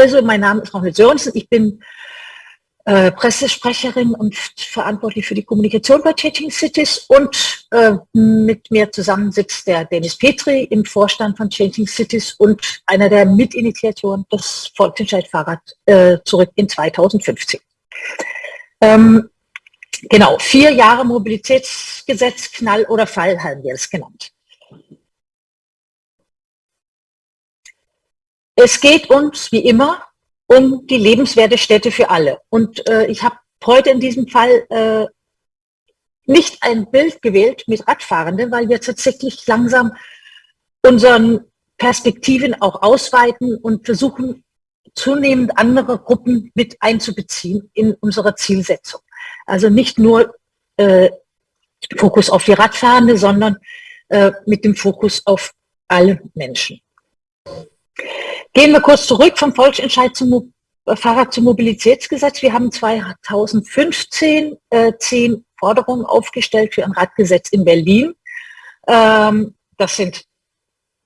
Also, mein Name ist Ronald Sörensen. Ich bin äh, Pressesprecherin und verantwortlich für die Kommunikation bei Changing Cities und äh, mit mir zusammen sitzt der Dennis Petri im Vorstand von Changing Cities und einer der Mitinitiatoren des Volksentscheid-Fahrrad äh, zurück in 2015. Ähm, genau, vier Jahre Mobilitätsgesetz, Knall oder Fall haben wir es genannt. Es geht uns, wie immer, um die lebenswerte Städte für alle. Und äh, ich habe heute in diesem Fall äh, nicht ein Bild gewählt mit Radfahrenden, weil wir tatsächlich langsam unseren Perspektiven auch ausweiten und versuchen, zunehmend andere Gruppen mit einzubeziehen in unsere Zielsetzung. Also nicht nur äh, Fokus auf die Radfahrende, sondern äh, mit dem Fokus auf alle Menschen. Gehen wir kurz zurück vom Volksentscheid zum äh, Fahrrad zum Mobilitätsgesetz. Wir haben 2015 äh, zehn Forderungen aufgestellt für ein Radgesetz in Berlin. Ähm, das sind,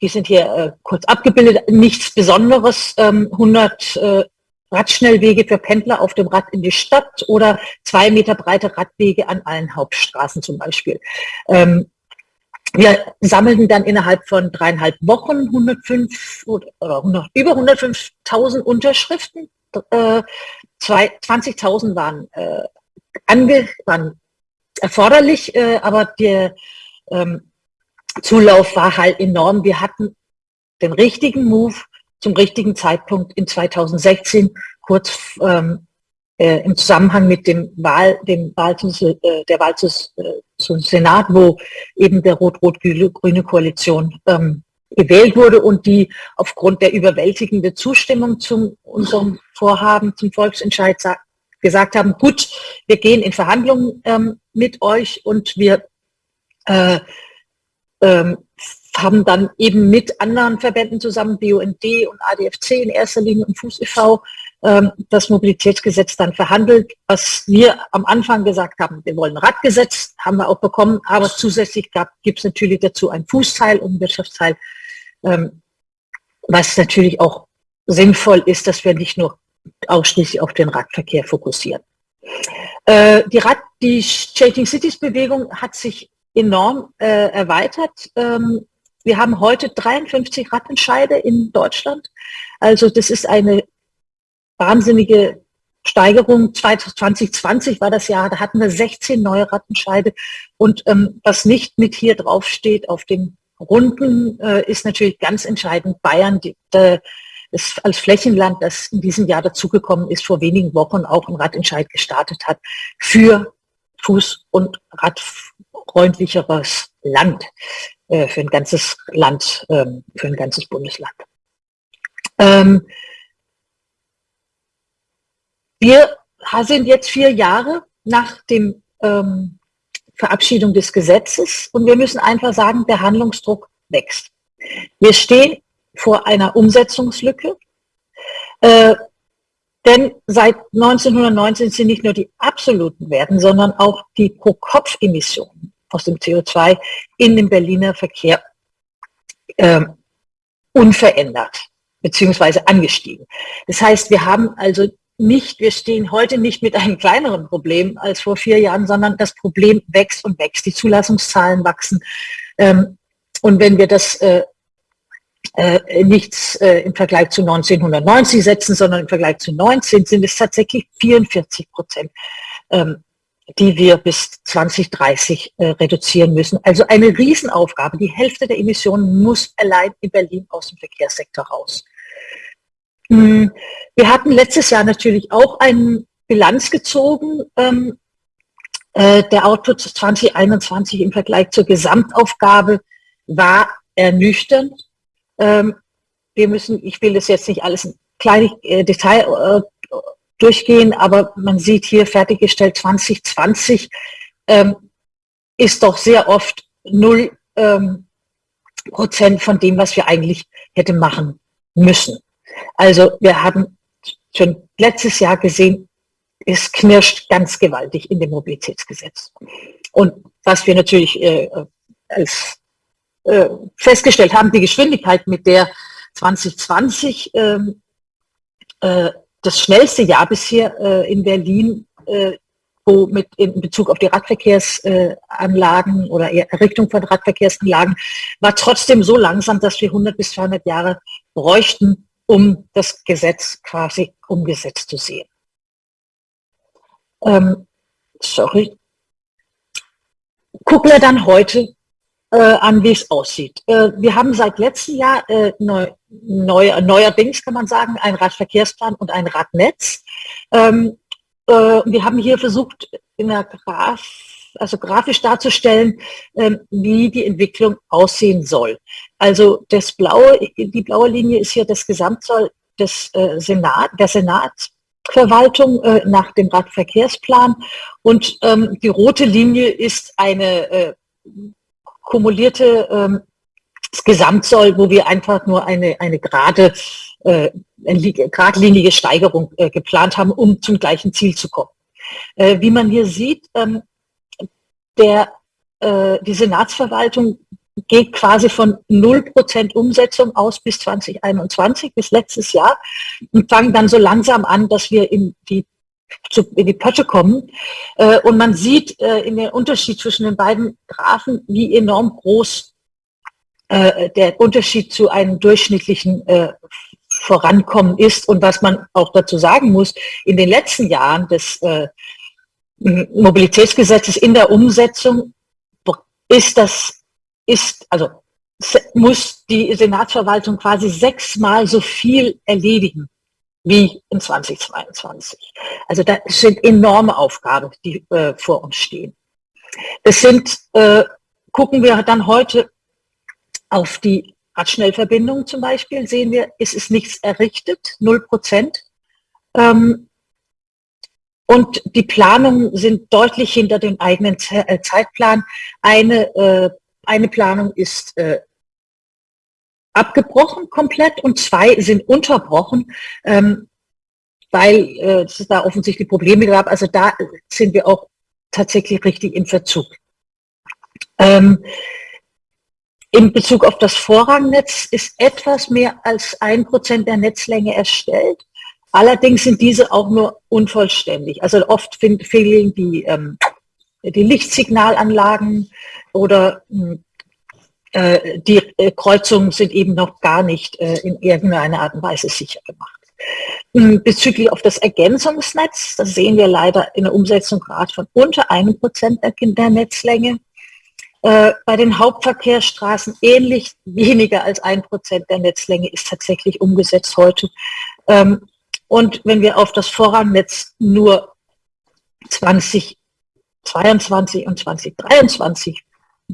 die sind hier äh, kurz abgebildet, nichts Besonderes. Ähm, 100 äh, Radschnellwege für Pendler auf dem Rad in die Stadt oder zwei Meter breite Radwege an allen Hauptstraßen zum Beispiel. Ähm, wir sammelten dann innerhalb von dreieinhalb Wochen 105 oder 100, über 105.000 Unterschriften. Äh, 20.000 waren, äh, ange, waren erforderlich, äh, aber der ähm, Zulauf war halt enorm. Wir hatten den richtigen Move zum richtigen Zeitpunkt in 2016, kurz ähm, äh, im Zusammenhang mit dem Wahl, dem Wahl äh, der Wahl zum, Senat, wo eben der rot-rot-grüne Koalition ähm, gewählt wurde und die aufgrund der überwältigenden Zustimmung zu unserem Vorhaben, zum Volksentscheid gesagt haben, gut, wir gehen in Verhandlungen ähm, mit euch und wir äh, ähm, haben dann eben mit anderen Verbänden zusammen, BUND und ADFC in erster Linie und Fuß e.V., das Mobilitätsgesetz dann verhandelt. Was wir am Anfang gesagt haben, wir wollen ein Radgesetz, haben wir auch bekommen, aber zusätzlich gibt es natürlich dazu ein Fußteil und ein Wirtschaftsteil, ähm, was natürlich auch sinnvoll ist, dass wir nicht nur ausschließlich auf den Radverkehr fokussieren. Äh, die, Rad, die Changing Cities Bewegung hat sich enorm äh, erweitert. Ähm, wir haben heute 53 Radentscheide in Deutschland. Also das ist eine wahnsinnige Steigerung. 2020 war das Jahr, da hatten wir 16 neue Rattenscheide. Und ähm, was nicht mit hier drauf steht auf den Runden, äh, ist natürlich ganz entscheidend Bayern, die, der, das als Flächenland, das in diesem Jahr dazugekommen ist, vor wenigen Wochen auch ein Radentscheid gestartet hat für Fuß- und radfreundlicheres Land, äh, für ein ganzes Land, ähm, für ein ganzes Bundesland. Ähm, wir sind jetzt vier Jahre nach dem ähm, Verabschiedung des Gesetzes und wir müssen einfach sagen, der Handlungsdruck wächst. Wir stehen vor einer Umsetzungslücke, äh, denn seit 1919 sind nicht nur die absoluten Werten, sondern auch die Pro-Kopf-Emissionen aus dem CO2 in dem Berliner Verkehr äh, unverändert beziehungsweise angestiegen. Das heißt, wir haben also nicht, wir stehen heute nicht mit einem kleineren Problem als vor vier Jahren, sondern das Problem wächst und wächst. Die Zulassungszahlen wachsen. Ähm, und wenn wir das äh, äh, nichts äh, im Vergleich zu 1990 setzen, sondern im Vergleich zu 19 sind es tatsächlich 44 Prozent, ähm, die wir bis 2030 äh, reduzieren müssen. Also eine Riesenaufgabe. Die Hälfte der Emissionen muss allein in Berlin aus dem Verkehrssektor raus. Hm, wir hatten letztes Jahr natürlich auch eine Bilanz gezogen. Ähm, äh, der Output 2021 im Vergleich zur Gesamtaufgabe war ernüchternd. Ähm, wir müssen, ich will das jetzt nicht alles in kleines äh, Detail äh, durchgehen, aber man sieht hier fertiggestellt 2020 ähm, ist doch sehr oft null ähm, Prozent von dem, was wir eigentlich hätte machen müssen. Also wir haben schon letztes Jahr gesehen, es knirscht ganz gewaltig in dem Mobilitätsgesetz. Und was wir natürlich äh, als äh, festgestellt haben, die Geschwindigkeit, mit der 2020 ähm, äh, das schnellste Jahr bisher äh, in Berlin, äh, wo mit in Bezug auf die Radverkehrsanlagen oder Errichtung von Radverkehrsanlagen, war trotzdem so langsam, dass wir 100 bis 200 Jahre bräuchten, um das Gesetz quasi umgesetzt zu sehen. Ähm, sorry. Gucken wir dann heute äh, an, wie es aussieht. Äh, wir haben seit letztem Jahr äh, neu, neu, neuerdings, kann man sagen, einen Radverkehrsplan und ein Radnetz. Ähm, äh, wir haben hier versucht, in der Graf, also grafisch darzustellen, ähm, wie die Entwicklung aussehen soll. Also das blaue, die blaue Linie ist hier das Gesamtsoll des äh, Senat, der Senatsverwaltung äh, nach dem Radverkehrsplan und ähm, die rote Linie ist eine äh, kumulierte ähm, Gesamtsoll, wo wir einfach nur eine, eine gerade, eine geradlinige Steigerung äh, geplant haben, um zum gleichen Ziel zu kommen. Äh, wie man hier sieht, ähm, der, äh, die Senatsverwaltung geht quasi von 0% Umsetzung aus bis 2021, bis letztes Jahr und fangen dann so langsam an, dass wir in die zu, in die Pötte kommen. Äh, und man sieht äh, in den Unterschied zwischen den beiden Graphen, wie enorm groß äh, der Unterschied zu einem durchschnittlichen Vorankommen ist. Und was man auch dazu sagen muss, in den letzten Jahren des Mobilitätsgesetzes in der Umsetzung ist das, ist, also muss die Senatsverwaltung quasi sechsmal so viel erledigen wie in 2022. Also das sind enorme Aufgaben, die äh, vor uns stehen. Es sind, äh, gucken wir dann heute auf die Radschnellverbindung zum Beispiel, sehen wir, es ist nichts errichtet, 0 Prozent. Ähm, und die Planungen sind deutlich hinter dem eigenen äh, Zeitplan. Eine, äh, eine Planung ist äh, abgebrochen komplett und zwei sind unterbrochen, ähm, weil es da offensichtlich Probleme gab. Also da sind wir auch tatsächlich richtig in Verzug. Ähm, in Bezug auf das Vorrangnetz ist etwas mehr als ein Prozent der Netzlänge erstellt. Allerdings sind diese auch nur unvollständig. Also oft fehlen die, ähm, die Lichtsignalanlagen oder hm, äh, die äh, Kreuzungen sind eben noch gar nicht äh, in irgendeiner Art und Weise sicher gemacht. Hm, bezüglich auf das Ergänzungsnetz, das sehen wir leider in der Umsetzung gerade von unter einem Prozent der Netzlänge. Bei den Hauptverkehrsstraßen ähnlich weniger als ein Prozent der Netzlänge ist tatsächlich umgesetzt heute. Und wenn wir auf das Vorrangnetz nur 2022 und 2023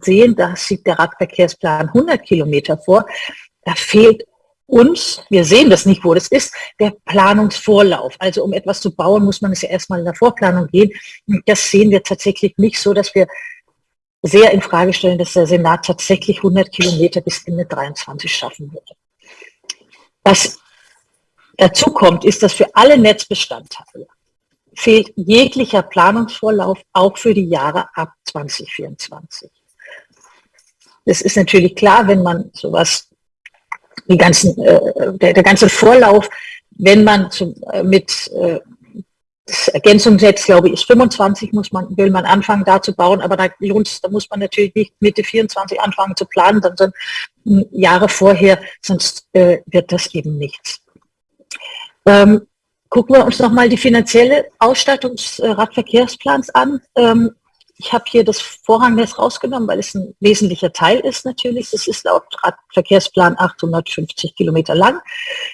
sehen, da sieht der Radverkehrsplan 100 Kilometer vor. Da fehlt uns, wir sehen das nicht, wo das ist, der Planungsvorlauf. Also um etwas zu bauen, muss man es ja erstmal in der Vorplanung gehen. Das sehen wir tatsächlich nicht so, dass wir sehr in Frage stellen, dass der Senat tatsächlich 100 Kilometer bis Ende 23 schaffen würde. Was dazu kommt, ist, dass für alle Netzbestandteile fehlt jeglicher Planungsvorlauf auch für die Jahre ab 2024. Das ist natürlich klar, wenn man sowas, die ganzen, äh, der, der ganze Vorlauf, wenn man zum, äh, mit äh, das glaube ich, ist 25, muss man, will man anfangen, da zu bauen, aber da da muss man natürlich nicht Mitte 24 anfangen zu planen, sondern Jahre vorher, sonst äh, wird das eben nichts. Ähm, gucken wir uns nochmal die finanzielle Ausstattung des äh, Radverkehrsplans an. Ähm, ich habe hier das Vorrangnetz rausgenommen, weil es ein wesentlicher Teil ist natürlich. Es ist laut Verkehrsplan 850 Kilometer lang.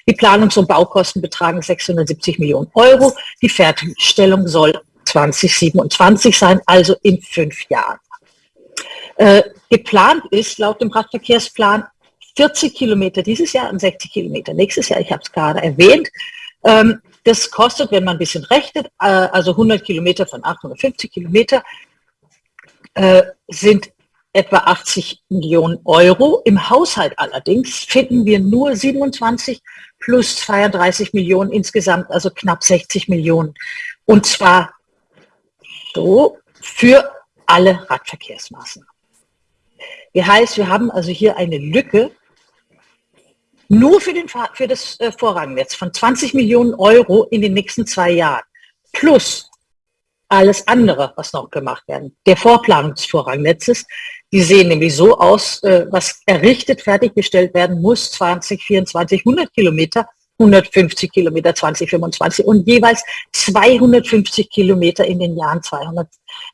Die Planungs- und Baukosten betragen 670 Millionen Euro. Die Fertigstellung soll 2027 sein, also in fünf Jahren. Äh, geplant ist laut dem Radverkehrsplan 40 Kilometer dieses Jahr und 60 Kilometer nächstes Jahr. Ich habe es gerade erwähnt. Ähm, das kostet, wenn man ein bisschen rechnet, äh, also 100 Kilometer von 850 Kilometer, äh, sind etwa 80 Millionen Euro. Im Haushalt allerdings finden wir nur 27 plus 32 Millionen insgesamt, also knapp 60 Millionen. Und zwar so für alle Radverkehrsmaßnahmen. Das heißt, wir haben also hier eine Lücke Nur für, den, für das äh, Vorrangnetz von 20 Millionen Euro in den nächsten zwei Jahren. Plus alles andere, was noch gemacht werden. Der Vorplanung des Vorrangnetzes, die sehen nämlich so aus, äh, was errichtet, fertiggestellt werden muss, 2024, 100 Kilometer, 150 Kilometer 2025 und jeweils 250 Kilometer in den Jahren 200,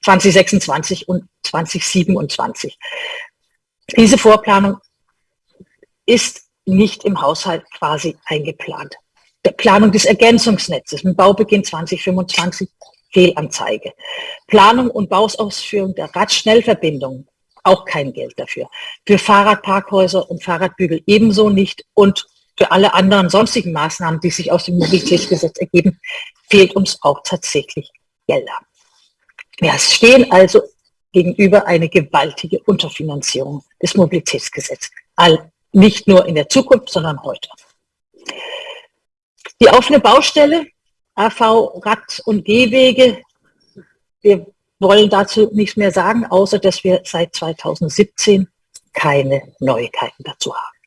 2026 und 2027. Diese Vorplanung ist nicht im Haushalt quasi eingeplant. Der Planung des Ergänzungsnetzes mit Baubeginn 2025 Fehlanzeige. Planung und Bausausführung der Radschnellverbindung, auch kein Geld dafür. Für Fahrradparkhäuser und Fahrradbügel ebenso nicht und für alle anderen sonstigen Maßnahmen, die sich aus dem Mobilitätsgesetz ergeben, fehlt uns auch tatsächlich Gelder. Wir stehen also gegenüber eine gewaltige Unterfinanzierung des Mobilitätsgesetzes. All, nicht nur in der Zukunft, sondern heute. Die offene Baustelle AV, Rad- und Gehwege. Wir wollen dazu nichts mehr sagen, außer dass wir seit 2017 keine Neuigkeiten dazu haben.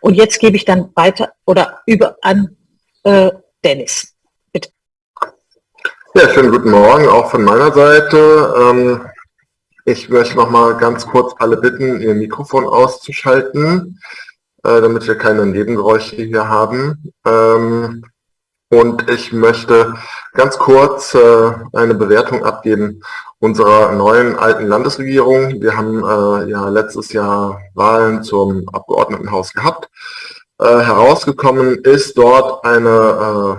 Und jetzt gebe ich dann weiter oder über an äh, Dennis. Bitte. Ja, schönen guten Morgen auch von meiner Seite. Ähm, ich möchte noch mal ganz kurz alle bitten, ihr Mikrofon auszuschalten, äh, damit wir keine Nebengeräusche hier haben. Ähm, und ich möchte ganz kurz äh, eine Bewertung abgeben unserer neuen alten Landesregierung. Wir haben äh, ja letztes Jahr Wahlen zum Abgeordnetenhaus gehabt. Herausgekommen ist dort eine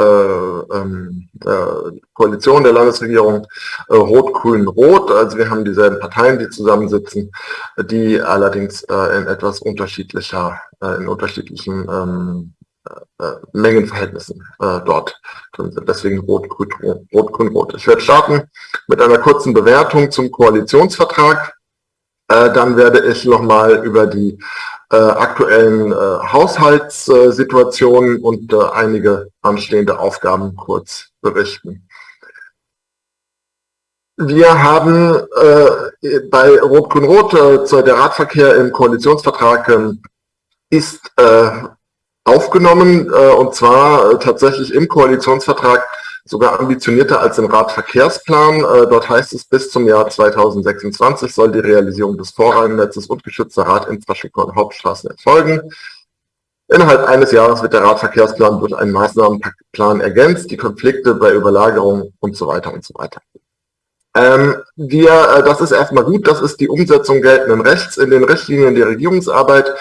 äh, äh, ähm, äh, Koalition der Landesregierung Rot-Grün-Rot. Also wir haben dieselben Parteien, die zusammensitzen, die allerdings in etwas unterschiedlicher, in unterschiedlichen ähm, äh, Mengenverhältnissen äh, dort drin sind. Deswegen Rot, Grün, Rot, Rot. Ich werde starten mit einer kurzen Bewertung zum Koalitionsvertrag. Äh, dann werde ich nochmal über die äh, aktuellen äh, Haushaltssituationen und äh, einige anstehende Aufgaben kurz berichten. Wir haben äh, bei Rot-Grün-Rot, äh, der Radverkehr im Koalitionsvertrag äh, ist aufgenommen und zwar tatsächlich im Koalitionsvertrag sogar ambitionierter als im Radverkehrsplan. Äh, dort heißt es, bis zum Jahr 2026 soll die Realisierung des Vorrangnetzes und geschützter Radinfrastruktur und Hauptstraßen erfolgen. Innerhalb eines Jahres wird der Radverkehrsplan durch einen Maßnahmenplan ergänzt, die Konflikte bei Überlagerung und so weiter und so weiter. Ähm, wir, äh, das ist erstmal gut, das ist die Umsetzung geltenden Rechts in den Richtlinien der Regierungsarbeit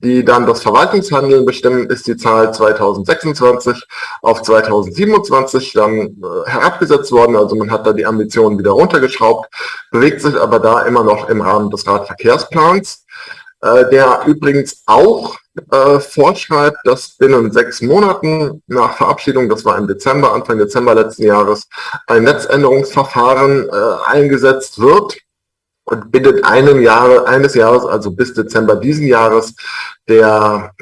die dann das Verwaltungshandeln bestimmen, ist die Zahl 2026 auf 2027 dann äh, herabgesetzt worden. Also man hat da die Ambitionen wieder runtergeschraubt, bewegt sich aber da immer noch im Rahmen des Radverkehrsplans, äh, der übrigens auch äh, vorschreibt, dass binnen sechs Monaten nach Verabschiedung, das war im Dezember, Anfang Dezember letzten Jahres, ein Netzänderungsverfahren eingesetzt wird und binnen einem Jahre, eines Jahres, also bis Dezember diesen Jahres, der,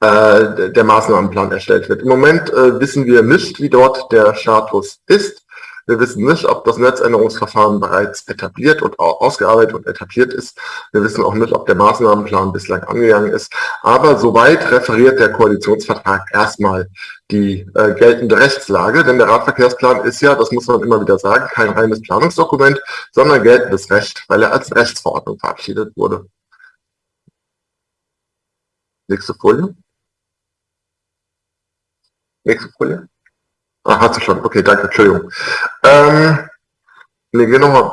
äh, der Maßnahmenplan erstellt wird. Im Moment äh, wissen wir nicht, wie dort der Status ist. Wir wissen nicht, ob das Netzänderungsverfahren bereits etabliert und ausgearbeitet und etabliert ist. Wir wissen auch nicht, ob der Maßnahmenplan bislang angegangen ist. Aber soweit referiert der Koalitionsvertrag erstmal die äh, geltende Rechtslage, denn der Radverkehrsplan ist ja, das muss man immer wieder sagen, kein reines Planungsdokument, sondern geltendes Recht, weil er als Rechtsverordnung verabschiedet wurde. Nächste Folie. Nächste Folie. Ah, hast du schon. Okay, danke, Entschuldigung. Ähm, ne, geh nochmal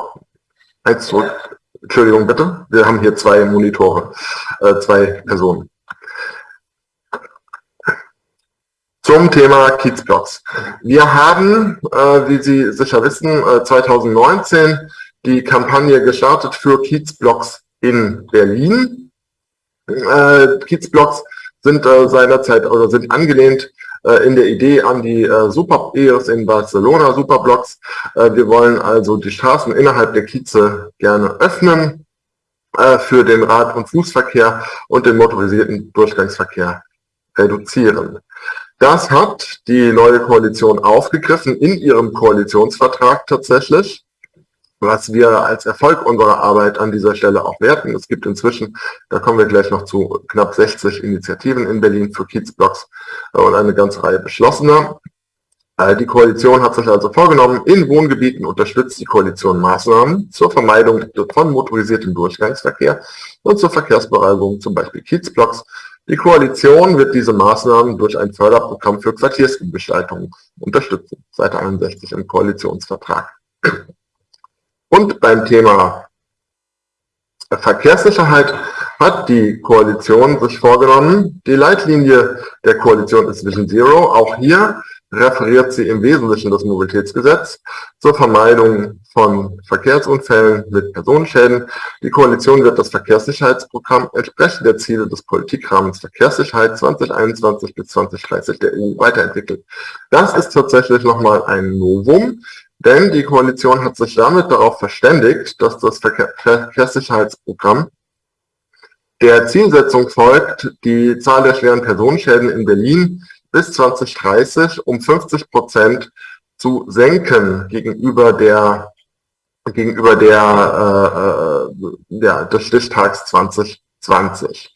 eins zurück. Entschuldigung, bitte. Wir haben hier zwei Monitore, äh, zwei Personen. Zum Thema Kiezblocks. Wir haben, äh, wie Sie sicher wissen, äh, 2019 die Kampagne gestartet für Kiezblocks in Berlin. Äh, Kiezblocks sind äh, seinerzeit oder sind angelehnt in der Idee an die äh, Super EOS in Barcelona, Superblocks. Äh, wir wollen also die Straßen innerhalb der Kieze gerne öffnen äh, für den Rad- und Fußverkehr und den motorisierten Durchgangsverkehr reduzieren. Das hat die neue Koalition aufgegriffen in ihrem Koalitionsvertrag tatsächlich. Was wir als Erfolg unserer Arbeit an dieser Stelle auch werten. Es gibt inzwischen, da kommen wir gleich noch zu, knapp 60 Initiativen in Berlin für Kiezblocks äh, und eine ganze Reihe beschlossener. Äh, die Koalition hat sich also vorgenommen, in Wohngebieten unterstützt die Koalition Maßnahmen zur Vermeidung von motorisiertem Durchgangsverkehr und zur Verkehrsbereinigung, zum Beispiel Kiezblocks. Die Koalition wird diese Maßnahmen durch ein Förderprogramm für Quartiersgestaltung unterstützen, Seite 61 im Koalitionsvertrag. Und beim Thema Verkehrssicherheit hat die Koalition sich vorgenommen, die Leitlinie der Koalition ist Vision Zero. Auch hier referiert sie im Wesentlichen das Mobilitätsgesetz zur Vermeidung von Verkehrsunfällen mit Personenschäden. Die Koalition wird das Verkehrssicherheitsprogramm entsprechend der Ziele des Politikrahmens Verkehrssicherheit 2021 bis 2030 der EU weiterentwickelt. Das ist tatsächlich nochmal ein Novum, denn die Koalition hat sich damit darauf verständigt, dass das Verkehr Verkehrssicherheitsprogramm der Zielsetzung folgt, die Zahl der schweren Personenschäden in Berlin bis 2030 um 50 Prozent zu senken gegenüber der gegenüber der, äh, äh ja, des Stichtags 2020.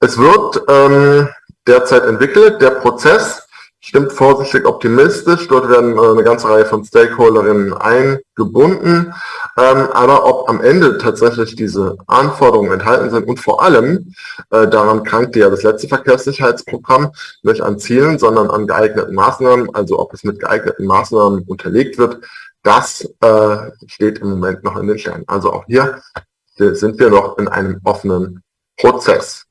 Es wird ähm, derzeit entwickelt. Der Prozess stimmt vorsichtig optimistisch. Dort werden äh, eine ganze Reihe von Stakeholderinnen eingebunden. Ähm, aber ob am Ende tatsächlich diese Anforderungen enthalten sind und vor allem, äh, daran krankte ja das letzte Verkehrssicherheitsprogramm, nicht an Zielen, sondern an geeigneten Maßnahmen, also ob es mit geeigneten Maßnahmen unterlegt wird, das äh, steht im Moment noch in den Sternen. Also auch hier sind wir noch in einem offenen Prozess.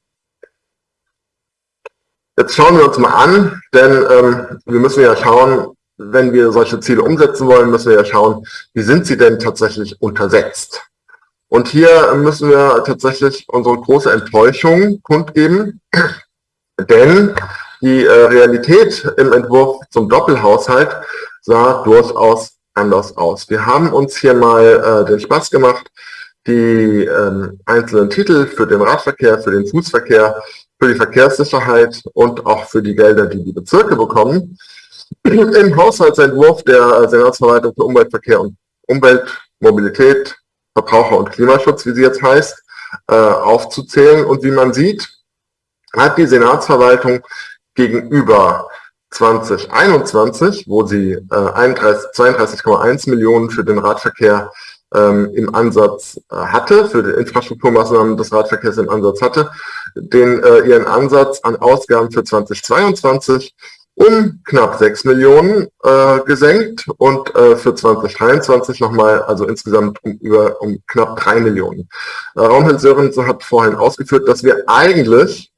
Jetzt schauen wir uns mal an, denn ähm, wir müssen ja schauen, wenn wir solche Ziele umsetzen wollen, müssen wir ja schauen, wie sind sie denn tatsächlich untersetzt. Und hier müssen wir tatsächlich unsere große Enttäuschung kundgeben, denn die äh, Realität im Entwurf zum Doppelhaushalt sah durchaus anders aus. Wir haben uns hier mal äh, den Spaß gemacht, die ähm, einzelnen Titel für den Radverkehr, für den Fußverkehr für die Verkehrssicherheit und auch für die Gelder, die die Bezirke bekommen. Im Haushaltsentwurf der Senatsverwaltung für Umweltverkehr und Umwelt, Mobilität, Verbraucher und Klimaschutz, wie sie jetzt heißt, äh, aufzuzählen. Und wie man sieht, hat die Senatsverwaltung gegenüber 2021, wo sie äh, 32,1 Millionen für den Radverkehr ähm, im Ansatz äh, hatte, für die Infrastrukturmaßnahmen des Radverkehrs im Ansatz hatte, den äh, ihren Ansatz an Ausgaben für 2022 um knapp 6 Millionen äh, gesenkt und äh, für 2023 nochmal, also insgesamt um, über, um knapp 3 Millionen. Äh, Raumhild Sörensen hat vorhin ausgeführt, dass wir eigentlich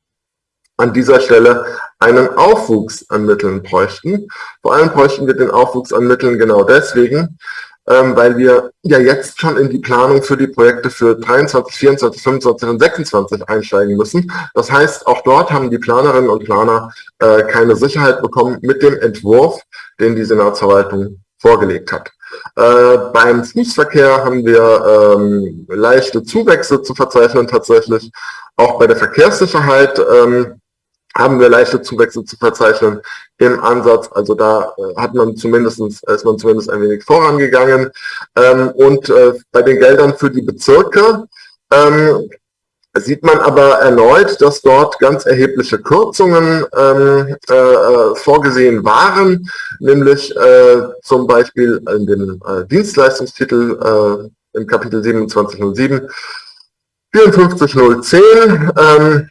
an dieser Stelle einen Aufwuchs an Mitteln bräuchten. Vor allem bräuchten wir den Aufwuchs an Mitteln genau deswegen, weil wir ja jetzt schon in die Planung für die Projekte für 23, 24, 25 und 26 einsteigen müssen. Das heißt, auch dort haben die Planerinnen und Planer äh, keine Sicherheit bekommen mit dem Entwurf, den die Senatsverwaltung vorgelegt hat. Äh, beim Fußverkehr haben wir ähm, leichte Zuwächse zu verzeichnen tatsächlich. Auch bei der Verkehrssicherheit ähm, haben wir leichte Zuwächse zu verzeichnen im Ansatz. Also da äh, hat man zumindest, ist man zumindest ein wenig vorangegangen. Ähm, und äh, bei den Geldern für die Bezirke ähm, sieht man aber erneut, dass dort ganz erhebliche Kürzungen ähm, äh, äh vorgesehen waren, nämlich äh, zum Beispiel in dem äh, Dienstleistungstitel äh, im Kapitel 2707 54010 ähm,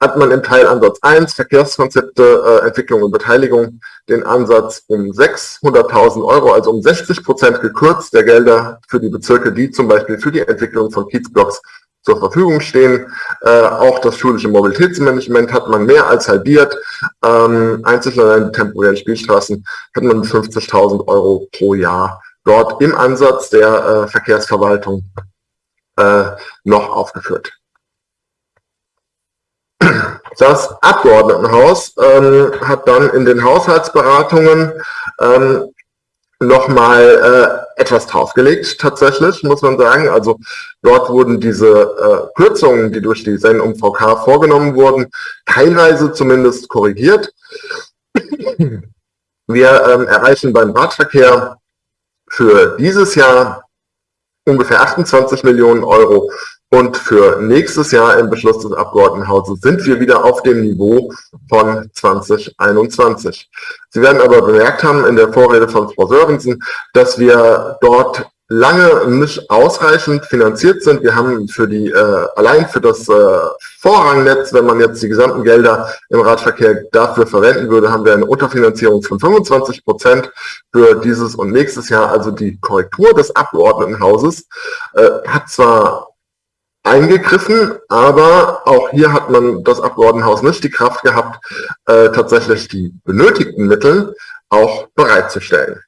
hat man im Teilansatz 1 Verkehrskonzepte, äh, Entwicklung und Beteiligung den Ansatz um 600.000 Euro, also um 60 Prozent gekürzt der Gelder für die Bezirke, die zum Beispiel für die Entwicklung von Kiezblocks zur Verfügung stehen. Äh, auch das schulische Mobilitätsmanagement hat man mehr als halbiert. Ähm, einzig allein die temporären Spielstraßen hat man 50.000 Euro pro Jahr dort im Ansatz der äh, Verkehrsverwaltung äh, noch aufgeführt. Das Abgeordnetenhaus ähm, hat dann in den Haushaltsberatungen ähm, nochmal äh, etwas draufgelegt, tatsächlich, muss man sagen. Also dort wurden diese äh, Kürzungen, die durch die SEN-UMVK vorgenommen wurden, teilweise zumindest korrigiert. Wir ähm, erreichen beim Radverkehr für dieses Jahr ungefähr 28 Millionen Euro. Und für nächstes Jahr im Beschluss des Abgeordnetenhauses sind wir wieder auf dem Niveau von 2021. Sie werden aber bemerkt haben in der Vorrede von Frau Sörensen, dass wir dort lange nicht ausreichend finanziert sind. Wir haben für die, äh, allein für das äh, Vorrangnetz, wenn man jetzt die gesamten Gelder im Radverkehr dafür verwenden würde, haben wir eine Unterfinanzierung von 25 Prozent für dieses und nächstes Jahr. Also die Korrektur des Abgeordnetenhauses äh, hat zwar eingegriffen, aber auch hier hat man das Abgeordnetenhaus nicht die Kraft gehabt, äh, tatsächlich die benötigten Mittel auch bereitzustellen.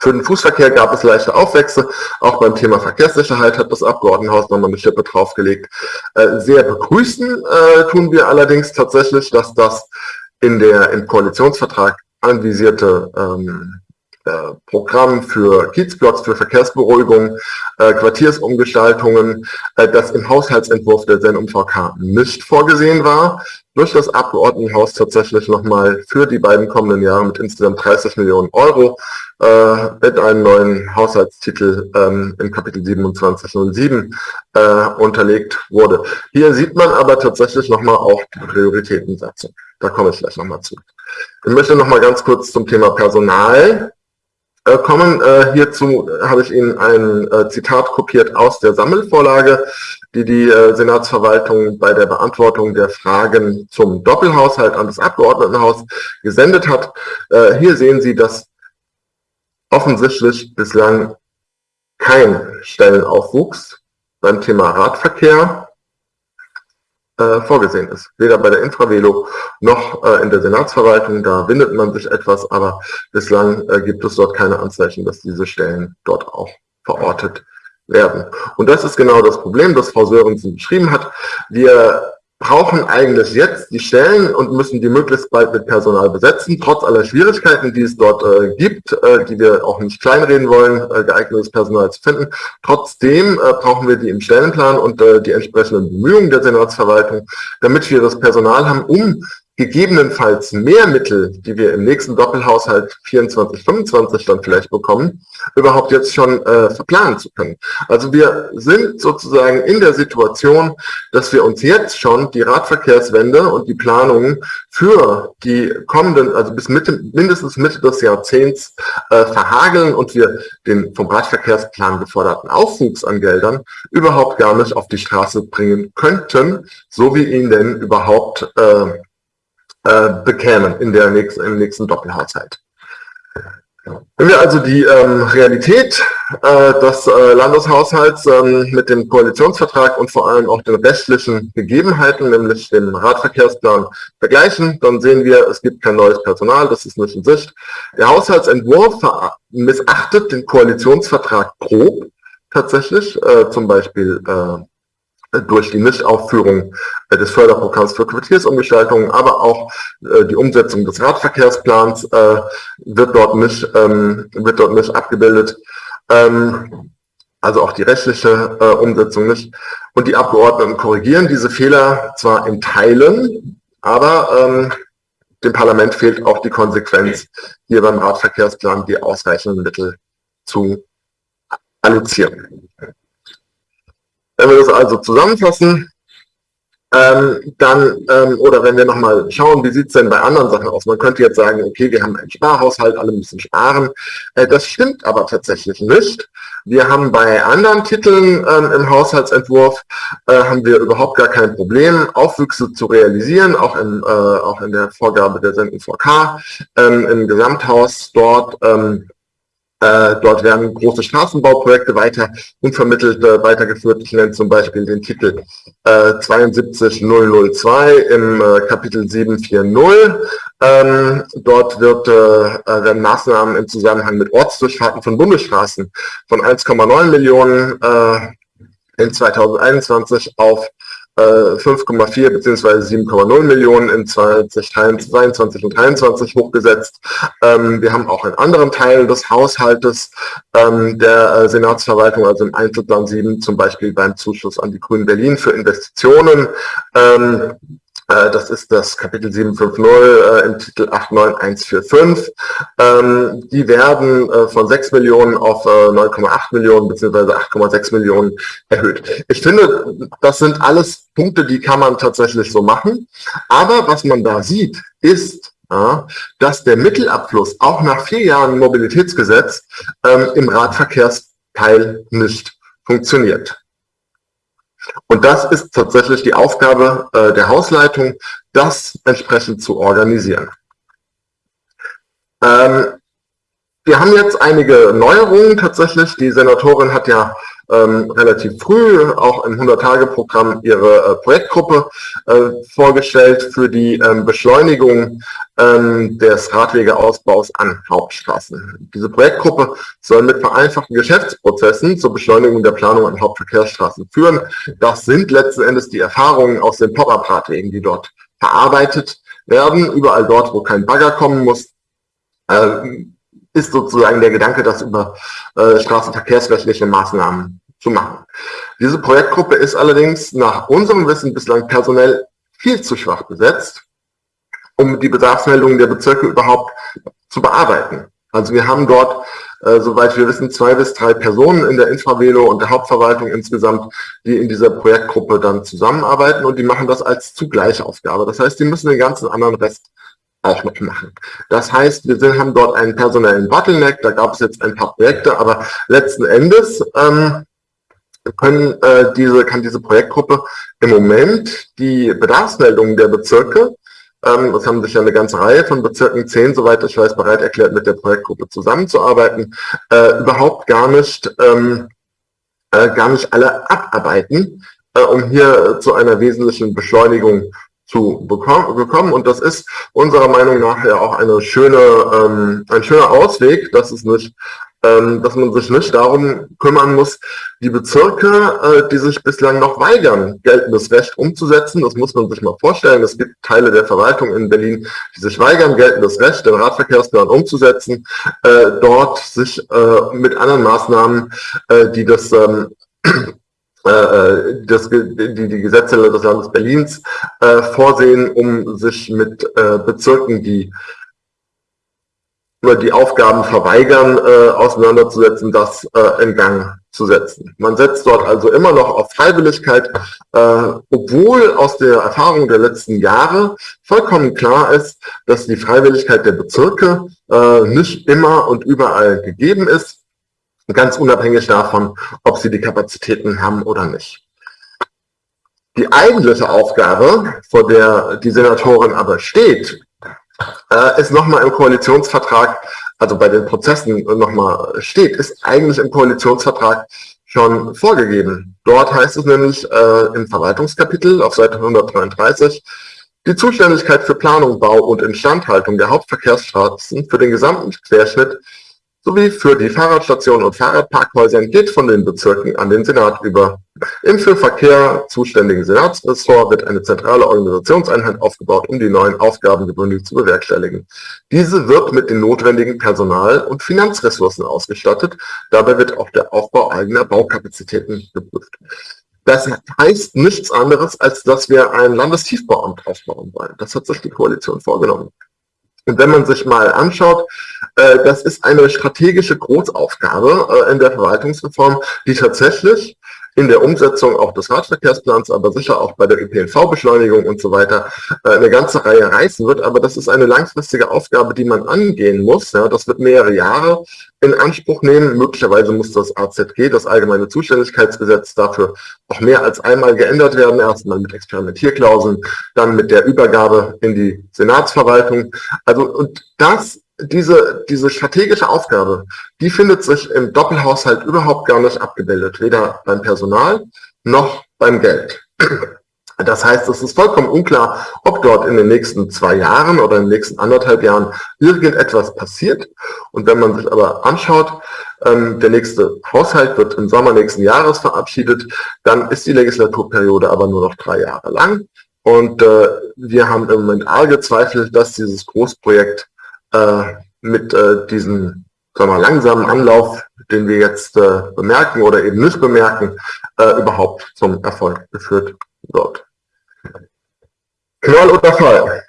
Für den Fußverkehr gab es leichte Aufwächse. Auch beim Thema Verkehrssicherheit hat das Abgeordnetenhaus nochmal eine Schippe draufgelegt. Äh, sehr begrüßen äh, tun wir allerdings tatsächlich, dass das in der im Koalitionsvertrag anvisierte ähm, äh, Programm für Kiezblocks, für Verkehrsberuhigung, äh, Quartiersumgestaltungen, äh, das im Haushaltsentwurf der SEN-UMVK nicht vorgesehen war, durch das Abgeordnetenhaus tatsächlich nochmal für die beiden kommenden Jahre mit insgesamt 30 Millionen Euro äh, mit einem neuen Haushaltstitel ähm, im Kapitel 2707 äh, unterlegt wurde. Hier sieht man aber tatsächlich nochmal auch die Prioritätensatzung. Da komme ich gleich nochmal zu. Ich möchte nochmal ganz kurz zum Thema Personal äh, kommen. Äh, hierzu habe ich Ihnen ein äh, Zitat kopiert aus der Sammelvorlage, die die äh, Senatsverwaltung bei der Beantwortung der Fragen zum Doppelhaushalt an das Abgeordnetenhaus gesendet hat. Äh, hier sehen Sie, dass offensichtlich bislang kein Stellenaufwuchs beim Thema Radverkehr äh, vorgesehen ist. Weder bei der Infravelo noch äh, in der Senatsverwaltung, da windet man sich etwas, aber bislang äh, gibt es dort keine Anzeichen, dass diese Stellen dort auch verortet werden. Und das ist genau das Problem, das Frau Sörensen beschrieben hat. Wir brauchen eigentlich jetzt die Stellen und müssen die möglichst bald mit Personal besetzen, trotz aller Schwierigkeiten, die es dort äh, gibt, äh, die wir auch nicht kleinreden wollen, äh, geeignetes Personal zu finden. Trotzdem äh, brauchen wir die im Stellenplan und äh, die entsprechenden Bemühungen der Senatsverwaltung, damit wir das Personal haben, um gegebenenfalls mehr Mittel, die wir im nächsten Doppelhaushalt 24, 25 dann vielleicht bekommen, überhaupt jetzt schon äh, verplanen zu können. Also wir sind sozusagen in der Situation, dass wir uns jetzt schon die Radverkehrswende und die Planungen für die kommenden, also bis Mitte, mindestens Mitte des Jahrzehnts äh, verhageln und wir den vom Radverkehrsplan geforderten Aufwuchs an Geldern überhaupt gar nicht auf die Straße bringen könnten, so wie ihn denn überhaupt äh, äh, bekämen in der nächsten, im nächsten Doppelhaushalt. Wenn wir also die ähm, Realität äh, des äh, Landeshaushalts ähm, mit dem Koalitionsvertrag und vor allem auch den rechtlichen Gegebenheiten, nämlich dem Radverkehrsplan, vergleichen, dann sehen wir, es gibt kein neues Personal, das ist nicht in Sicht. Der Haushaltsentwurf missachtet den Koalitionsvertrag grob tatsächlich, äh, zum Beispiel äh, durch die Nichtaufführung äh, des Förderprogramms für Quartiersumgestaltung, aber auch äh, die Umsetzung des Radverkehrsplans äh, wird dort nicht, ähm, wird dort nicht abgebildet. Ähm, also auch die rechtliche Umsetzung nicht. Und die Abgeordneten korrigieren diese Fehler zwar in Teilen, aber ähm, dem Parlament fehlt auch die Konsequenz, hier beim Radverkehrsplan die ausreichenden Mittel zu allozieren. Wenn wir das also zusammenfassen, ähm, dann, ähm, oder wenn wir nochmal schauen, wie sieht es denn bei anderen Sachen aus? Man könnte jetzt sagen, okay, wir haben einen Sparhaushalt, alle müssen sparen. Äh, das stimmt aber tatsächlich nicht. Wir haben bei anderen Titeln ähm, im Haushaltsentwurf, äh, haben wir überhaupt gar kein Problem, Aufwüchse zu realisieren, auch, im, äh, auch in der Vorgabe der Senden VK, ähm, im Gesamthaus dort ähm, äh, dort werden große Straßenbauprojekte weiter unvermittelt äh, weitergeführt. Ich nenne zum Beispiel den Titel äh, 72002 im äh, Kapitel 740. Ähm, dort wird, äh, äh, werden Maßnahmen im Zusammenhang mit Ortsdurchfahrten von Bundesstraßen von 1,9 Millionen in 2021 auf 5,4 bzw. 7,0 Millionen in 2022 und 2023 hochgesetzt. Ähm, wir haben auch in anderen Teilen des Haushaltes ähm, der äh, Senatsverwaltung, also im Einzelplan 7, zum Beispiel beim Zuschuss an die Grünen Berlin für Investitionen, ähm, Äh, das ist das Kapitel 750 äh, im Titel 89145. Ähm, die werden äh, von 6 Millionen auf 9,8 Millionen bzw. 8,6 Millionen erhöht. Ich finde, das sind alles Punkte, die kann man tatsächlich so machen. Aber was man da sieht, ist, dass der Mittelabfluss auch nach vier Jahren Mobilitätsgesetz ähm, im Radverkehrsteil nicht funktioniert. Und das ist tatsächlich die Aufgabe äh, der Hausleitung, das entsprechend zu organisieren. Ähm, wir haben jetzt einige Neuerungen tatsächlich. Die Senatorin hat ja ähm, relativ früh auch im 100-Tage-Programm ihre äh, Projektgruppe äh, vorgestellt für die ähm, Beschleunigung ähm, des Radwegeausbaus an Hauptstraßen. Diese Projektgruppe soll mit vereinfachten Geschäftsprozessen zur Beschleunigung der Planung an Hauptverkehrsstraßen führen. Das sind letzten Endes die Erfahrungen aus den Pop-Up-Radwegen, die dort verarbeitet werden. Überall dort, wo kein Bagger kommen muss, äh, ist sozusagen der Gedanke, das über äh, straßenverkehrsrechtliche Maßnahmen zu machen. Diese Projektgruppe ist allerdings nach unserem Wissen bislang personell viel zu schwach besetzt, um die Bedarfsmeldungen der Bezirke überhaupt zu bearbeiten. Also wir haben dort, äh, soweit wir wissen, zwei bis drei Personen in der Infravelo und der Hauptverwaltung insgesamt, die in dieser Projektgruppe dann zusammenarbeiten und die machen das als Zugleichaufgabe. Das heißt, die müssen den ganzen anderen Rest auch noch machen. Das heißt, wir sind, haben dort einen personellen Bottleneck, da gab es jetzt ein paar Projekte, aber letzten Endes ähm, können, äh, diese, kann diese Projektgruppe im Moment die Bedarfsmeldungen der Bezirke, ähm, das haben sich ja eine ganze Reihe von Bezirken, zehn, soweit ich weiß, bereit erklärt, mit der Projektgruppe zusammenzuarbeiten, äh, überhaupt gar nicht, ähm, äh, gar nicht alle abarbeiten, äh, um hier zu einer wesentlichen Beschleunigung zu bekommen. Und das ist unserer Meinung nach ja auch eine schöne, ähm, ein schöner Ausweg, dass es nicht ähm, dass man sich nicht darum kümmern muss, die Bezirke, äh, die sich bislang noch weigern, geltendes Recht umzusetzen. Das muss man sich mal vorstellen. Es gibt Teile der Verwaltung in Berlin, die sich weigern, geltendes Recht, den Radverkehrsplan umzusetzen, äh, dort sich äh, mit anderen Maßnahmen, äh, die das ähm, äh, äh, das, die, die Gesetze des Landes Berlins äh, vorsehen, um sich mit äh, Bezirken, die die Aufgaben verweigern, äh, auseinanderzusetzen, das äh, in Gang zu setzen. Man setzt dort also immer noch auf Freiwilligkeit, äh, obwohl aus der Erfahrung der letzten Jahre vollkommen klar ist, dass die Freiwilligkeit der Bezirke äh, nicht immer und überall gegeben ist ganz unabhängig davon, ob sie die Kapazitäten haben oder nicht. Die eigentliche Aufgabe, vor der die Senatorin aber steht, äh, ist nochmal im Koalitionsvertrag, also bei den Prozessen nochmal steht, ist eigentlich im Koalitionsvertrag schon vorgegeben. Dort heißt es nämlich äh, im Verwaltungskapitel auf Seite 133, die Zuständigkeit für Planung, Bau und Instandhaltung der Hauptverkehrsstraßen für den gesamten Querschnitt sowie für die Fahrradstationen und Fahrradparkhäuser geht von den Bezirken an den Senat über. Im für Verkehr zuständigen Senatsressort wird eine zentrale Organisationseinheit aufgebaut, um die neuen Aufgaben gebündelt zu bewerkstelligen. Diese wird mit den notwendigen Personal- und Finanzressourcen ausgestattet. Dabei wird auch der Aufbau eigener Baukapazitäten geprüft. Das heißt nichts anderes, als dass wir ein Landestiefbauamt aufbauen wollen. Das hat sich die Koalition vorgenommen. Und wenn man sich mal anschaut, äh, das ist eine strategische Großaufgabe äh, in der Verwaltungsreform, die tatsächlich in der Umsetzung auch des Radverkehrsplans, aber sicher auch bei der ÖPNV-Beschleunigung und so weiter äh, eine ganze Reihe reißen wird. Aber das ist eine langfristige Aufgabe, die man angehen muss. Ja, das wird mehrere Jahre in Anspruch nehmen. Möglicherweise muss das AZG, das Allgemeine Zuständigkeitsgesetz, dafür auch mehr als einmal geändert werden. Erstmal mit Experimentierklauseln, dann mit der Übergabe in die Senatsverwaltung. Also, und das diese, diese strategische Aufgabe, die findet sich im Doppelhaushalt überhaupt gar nicht abgebildet, weder beim Personal noch beim Geld. Das heißt, es ist vollkommen unklar, ob dort in den nächsten zwei Jahren oder in den nächsten anderthalb Jahren irgendetwas passiert. Und wenn man sich aber anschaut, ähm, der nächste Haushalt wird im Sommer nächsten Jahres verabschiedet, dann ist die Legislaturperiode aber nur noch drei Jahre lang. Und äh, wir haben im Moment arge Zweifel, dass dieses Großprojekt äh, mit äh, diesem sagen wir, langsamen Anlauf, den wir jetzt äh, bemerken oder eben nicht bemerken, äh, überhaupt zum Erfolg geführt wird. Knall oder Fall?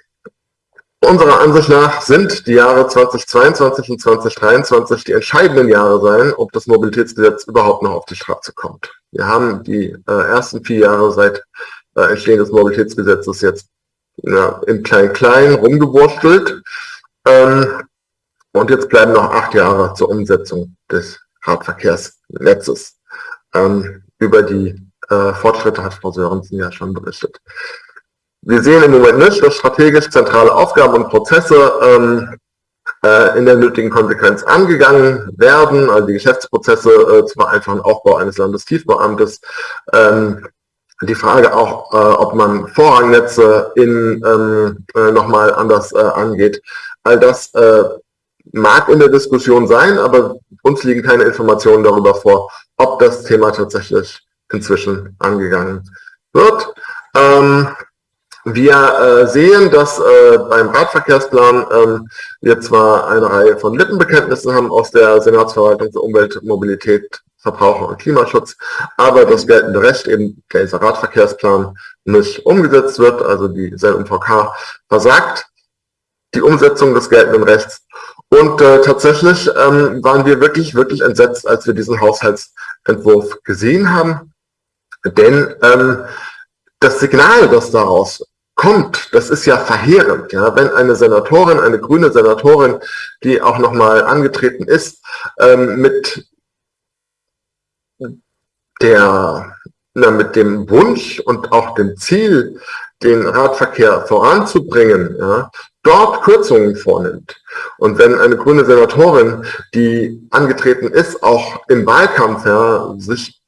Unserer Ansicht nach sind die Jahre 2022 und 2023 die entscheidenden Jahre sein, ob das Mobilitätsgesetz überhaupt noch auf die Straße kommt. Wir haben die äh, ersten vier Jahre seit äh, Entstehen des Mobilitätsgesetzes jetzt ja, im Klein-Klein rumgewurstelt. Ähm, und jetzt bleiben noch acht Jahre zur Umsetzung des Radverkehrsnetzes. Ähm, über die äh, Fortschritte hat Frau Sörensen ja schon berichtet. Wir sehen im Moment nicht, dass strategisch zentrale Aufgaben und Prozesse ähm, äh, in der nötigen Konsequenz angegangen werden, also die Geschäftsprozesse äh, zum einfachen Aufbau eines Landestiefbeamtes, ähm, die Frage auch, äh, ob man Vorrangnetze in, ähm, äh, nochmal anders äh, angeht. All das äh, mag in der Diskussion sein, aber uns liegen keine Informationen darüber vor, ob das Thema tatsächlich inzwischen angegangen wird. Ähm, wir äh, sehen, dass äh, beim Radverkehrsplan ähm, wir zwar eine Reihe von Lippenbekenntnissen haben aus der Senatsverwaltung für Umwelt, Mobilität, Verbraucher und Klimaschutz, aber das geltende Recht, eben dieser Radverkehrsplan, nicht umgesetzt wird, also die SELMVK versagt die Umsetzung des geltenden Rechts. Und äh, tatsächlich ähm, waren wir wirklich, wirklich entsetzt, als wir diesen Haushaltsentwurf gesehen haben. Denn ähm, das Signal, das daraus kommt, das ist ja verheerend. Ja? Wenn eine Senatorin, eine grüne Senatorin, die auch nochmal angetreten ist, ähm, mit der, na, mit dem Wunsch und auch dem Ziel, den Radverkehr voranzubringen, ja, dort Kürzungen vornimmt. Und wenn eine grüne Senatorin, die angetreten ist, auch im Wahlkampf ja, sich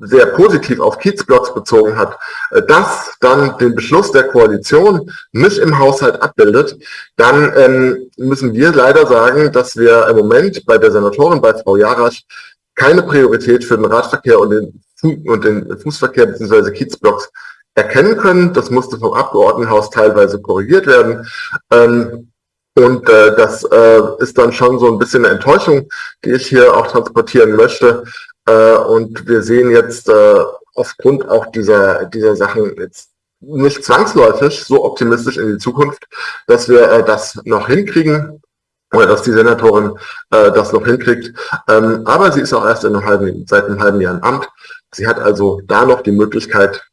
sehr positiv auf Kiezblocks bezogen hat, äh, das dann den Beschluss der Koalition nicht im Haushalt abbildet, dann ähm, müssen wir leider sagen, dass wir im Moment bei der Senatorin, bei Frau Jarasch, keine Priorität für den Radverkehr und den, und den Fußverkehr bzw. Kiezblocks erkennen können. Das musste vom Abgeordnetenhaus teilweise korrigiert werden. Ähm, und äh, das äh, ist dann schon so ein bisschen eine Enttäuschung, die ich hier auch transportieren möchte, äh, und wir sehen jetzt äh, aufgrund auch dieser, dieser Sachen jetzt nicht zwangsläufig so optimistisch in die Zukunft, dass wir äh, das noch hinkriegen oder dass die Senatorin äh, das noch hinkriegt. Ähm, aber sie ist auch erst in einem halben, seit einem halben Jahr im Amt. Sie hat also da noch die Möglichkeit,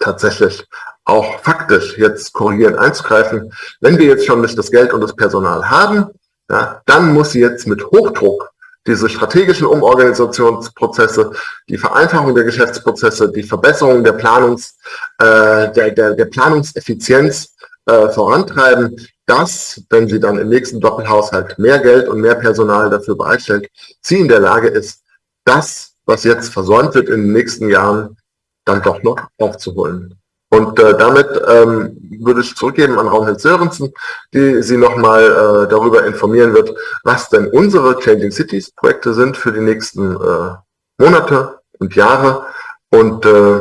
tatsächlich auch faktisch jetzt korrigierend einzugreifen. Wenn wir jetzt schon nicht das Geld und das Personal haben, ja, dann muss sie jetzt mit Hochdruck diese strategischen Umorganisationsprozesse, die Vereinfachung der Geschäftsprozesse, die Verbesserung der, Planungs, äh, der, der, der Planungseffizienz äh, vorantreiben, dass, wenn sie dann im nächsten Doppelhaushalt mehr Geld und mehr Personal dafür bereitstellt, sie in der Lage ist, das, was jetzt versäumt wird in den nächsten Jahren, dann doch noch aufzuholen. Und äh, damit ähm, würde ich zurückgeben an Raumhild Sörensen, die Sie nochmal äh, darüber informieren wird, was denn unsere Changing Cities Projekte sind für die nächsten äh, Monate und Jahre und äh,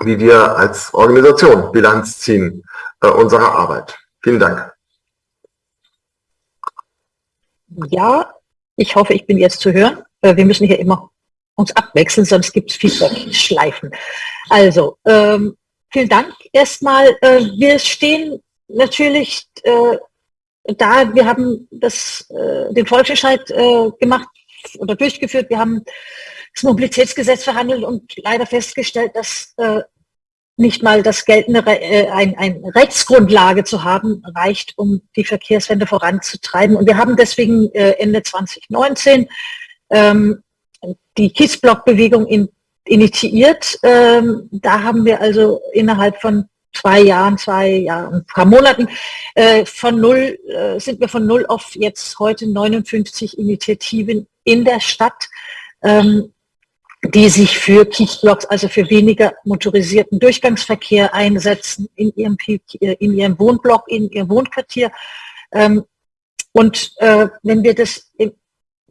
wie wir als Organisation Bilanz ziehen äh, unserer Arbeit. Vielen Dank. Ja, ich hoffe, ich bin jetzt zu hören. Äh, wir müssen hier immer uns abwechseln, sonst gibt es Feedback-Schleifen. Also, ähm, Vielen Dank erstmal. Äh, wir stehen natürlich äh, da, wir haben das, äh, den Volksentscheid gemacht oder durchgeführt. Wir haben das Mobilitätsgesetz verhandelt und leider festgestellt, dass nicht mal das geltende ein, ein Rechtsgrundlage zu haben reicht, um die Verkehrswende voranzutreiben. Und wir haben deswegen Ende 2019 ähm, die Kiesblock-Bewegung in initiiert. Ähm, da haben wir also innerhalb von zwei Jahren, zwei Jahren, ein paar Monaten, äh, von null, äh, sind wir von null auf jetzt heute 59 Initiativen in der Stadt, ähm, die sich für Kiezblocks, also für weniger motorisierten Durchgangsverkehr einsetzen in ihrem, in ihrem Wohnblock, in ihrem Wohnquartier. Ähm, und äh, wenn wir das im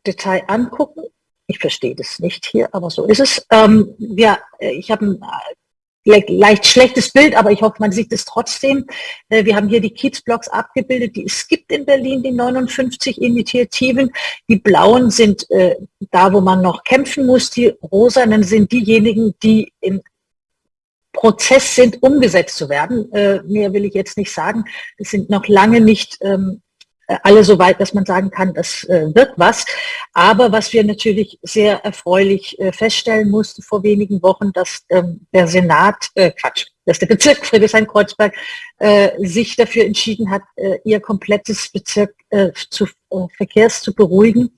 Detail angucken, ich verstehe das nicht hier, aber so ist es. Ähm, ja, ich habe ein äh, leicht schlechtes Bild, aber ich hoffe, man sieht es trotzdem. Äh, wir haben hier die Kiezblocks abgebildet, die es gibt in Berlin, die 59 Initiativen. Die blauen sind äh, da, wo man noch kämpfen muss. Die rosanen sind diejenigen, die in Prozess sind, umgesetzt zu werden. Äh, mehr will ich jetzt nicht sagen. Es sind noch lange nicht ähm, äh, alle so weit, dass man sagen kann, das äh, wird was. Aber was wir natürlich sehr erfreulich äh, feststellen mussten vor wenigen Wochen, dass ähm, der Senat, äh, Quatsch, dass der Bezirk Friedrichshain-Kreuzberg äh, sich dafür entschieden hat, äh, ihr komplettes Bezirk äh, zu äh, Verkehrs zu beruhigen.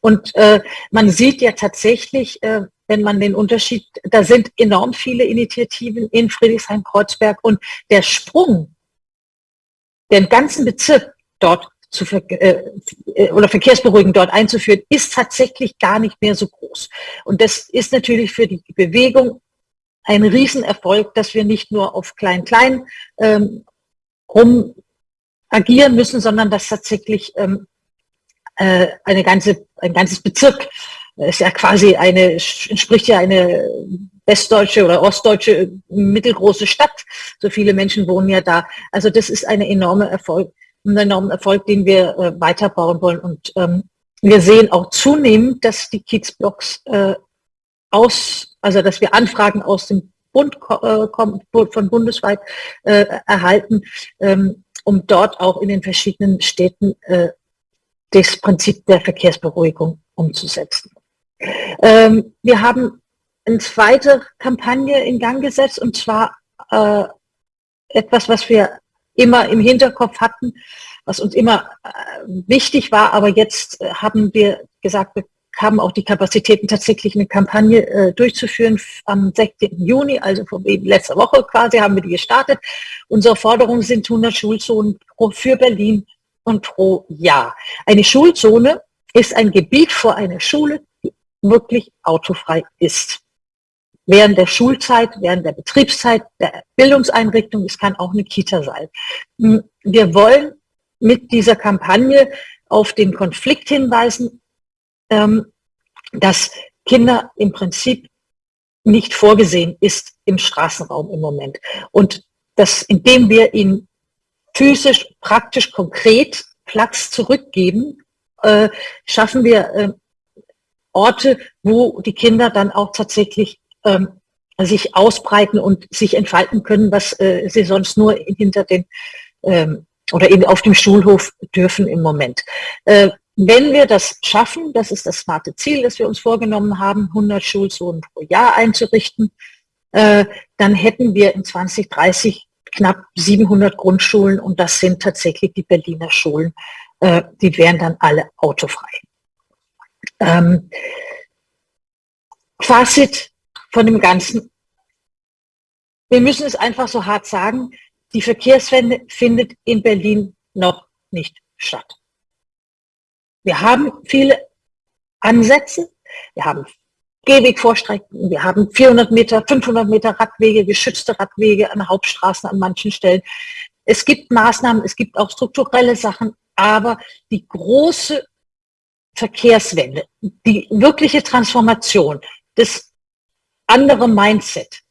Und äh, man sieht ja tatsächlich, äh, wenn man den Unterschied, da sind enorm viele Initiativen in Friedrichshain-Kreuzberg und der Sprung, den ganzen Bezirk dort zu ver äh, äh, oder verkehrsberuhigend dort einzuführen, ist tatsächlich gar nicht mehr so groß. Und das ist natürlich für die Bewegung ein Riesenerfolg, dass wir nicht nur auf Klein-Klein ähm, rum agieren müssen, sondern dass tatsächlich ähm, äh, eine ganze, ein ganzes Bezirk, ist ja quasi eine, entspricht ja eine westdeutsche oder ostdeutsche mittelgroße Stadt. So viele Menschen wohnen ja da. Also das ist eine enorme Erfolg, ein enormer Erfolg, den wir äh, weiterbauen wollen. Und ähm, wir sehen auch zunehmend, dass die Kiezblocks äh, aus, also dass wir Anfragen aus dem Bund äh, von bundesweit äh, erhalten, ähm, um dort auch in den verschiedenen Städten äh, das Prinzip der Verkehrsberuhigung umzusetzen. Ähm, wir haben eine zweite Kampagne in Gang gesetzt und zwar äh, etwas, was wir immer im Hinterkopf hatten, was uns immer äh, wichtig war, aber jetzt äh, haben wir gesagt, wir haben auch die Kapazitäten, tatsächlich eine Kampagne äh, durchzuführen. Am 16. Juni, also vor letzter Woche quasi, haben wir die gestartet. Unsere Forderungen sind 100 Schulzonen für Berlin und pro Jahr. Eine Schulzone ist ein Gebiet vor einer Schule, die wirklich autofrei ist. Während der Schulzeit, während der Betriebszeit, der Bildungseinrichtung, es kann auch eine Kita sein. Wir wollen mit dieser Kampagne auf den Konflikt hinweisen, ähm, dass Kinder im Prinzip nicht vorgesehen ist im Straßenraum im Moment. Und dass indem wir ihnen physisch, praktisch, konkret Platz zurückgeben, äh, schaffen wir äh, Orte, wo die Kinder dann auch tatsächlich ähm, sich ausbreiten und sich entfalten können, was äh, sie sonst nur hinter den ähm, oder eben auf dem Schulhof dürfen im Moment. Äh, wenn wir das schaffen, das ist das smarte Ziel, das wir uns vorgenommen haben, 100 Schulzonen pro Jahr einzurichten, äh, dann hätten wir in 2030 knapp 700 Grundschulen und das sind tatsächlich die Berliner Schulen. Äh, die wären dann alle autofrei. Ähm, Fazit von dem Ganzen. Wir müssen es einfach so hart sagen, die Verkehrswende findet in Berlin noch nicht statt. Wir haben viele Ansätze, wir haben Gehwegvorstrecken. Wir haben 400 Meter, 500 Meter Radwege, geschützte Radwege an Hauptstraßen an manchen Stellen. Es gibt Maßnahmen, es gibt auch strukturelle Sachen, aber die große Verkehrswende, die wirkliche Transformation, das andere Mindset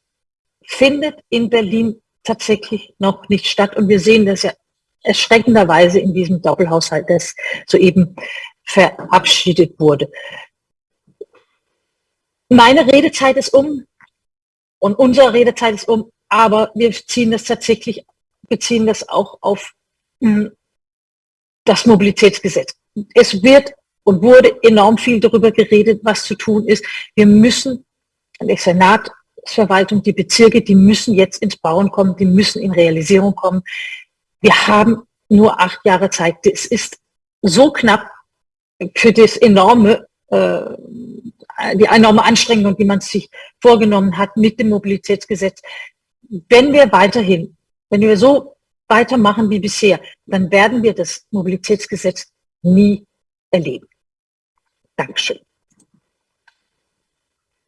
findet in Berlin tatsächlich noch nicht statt. Und wir sehen das ja erschreckenderweise in diesem Doppelhaushalt, das soeben verabschiedet wurde meine Redezeit ist um und unsere Redezeit ist um, aber wir ziehen das tatsächlich, beziehen das auch auf hm, das Mobilitätsgesetz. Es wird und wurde enorm viel darüber geredet, was zu tun ist. Wir müssen, der Senat, die Verwaltung, die Bezirke, die müssen jetzt ins Bauen kommen, die müssen in Realisierung kommen. Wir haben nur acht Jahre Zeit. Es ist so knapp für das enorme äh, die enorme Anstrengung, die man sich vorgenommen hat mit dem Mobilitätsgesetz. Wenn wir weiterhin, wenn wir so weitermachen wie bisher, dann werden wir das Mobilitätsgesetz nie erleben. Dankeschön.